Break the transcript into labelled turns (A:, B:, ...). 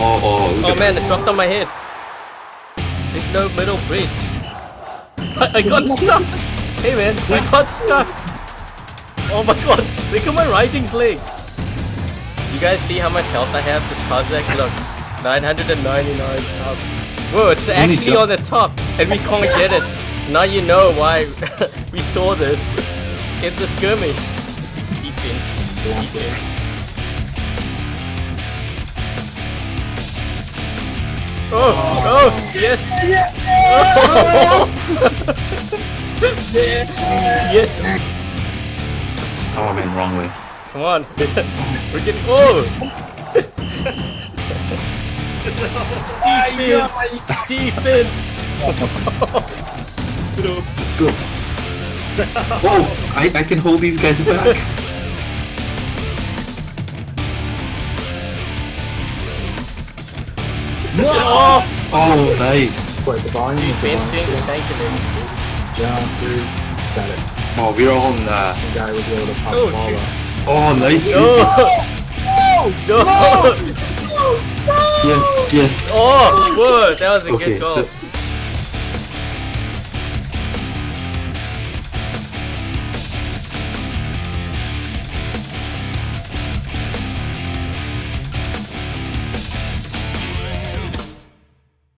A: Oh, oh,
B: Oh man, it dropped on my head. There's no middle bridge. I, I got stuck. Hey man, I got stuck. Oh my god, look at my Rising's leg. You guys see how much health I have? This Kozak, look. 999 health. Whoa, it's actually on the top and we can't get it. So now you know why we saw this in the skirmish. Defense. Defense. Oh, oh, yes! yes!
A: Oh, I went wrong way.
B: Come on. We're getting. Oh! Defense! Defense!
A: Let's go. Oh, I, I can hold these guys back.
B: Oh!
A: Oh, nice.
C: Wait, the volume is the
B: doing the tanking.
C: Jump through. Got it.
A: Oh, we're on. Uh,
C: The guy was able to pop
B: Oh,
C: the ball
B: shoot.
C: up.
A: oh, nice.
B: No! No!
A: Yes, yes.
B: Oh! Whoa! That was a
A: Okay,
B: good goal.
A: th-